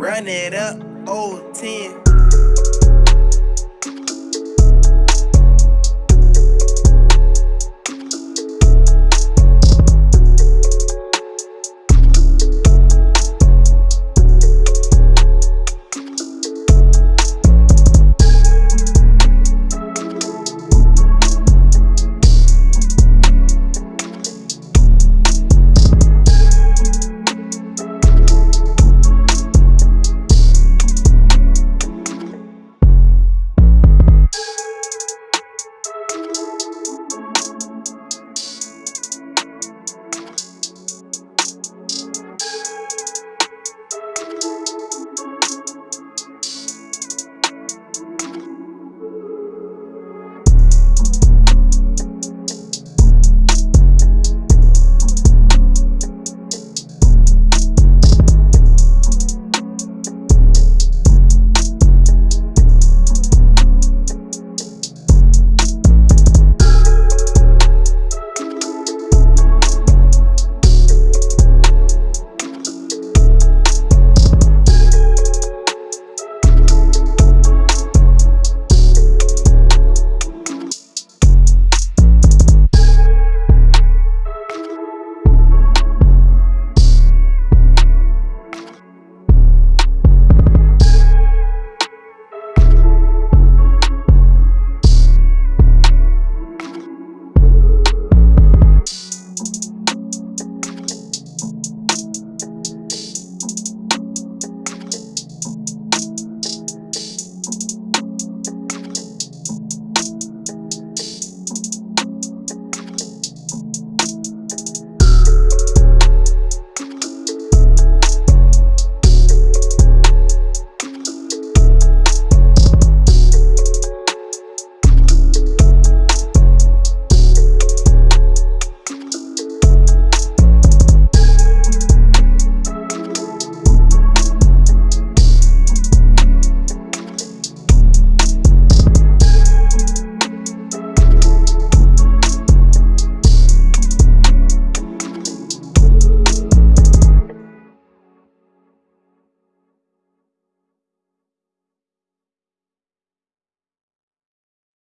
Run it up, old 10.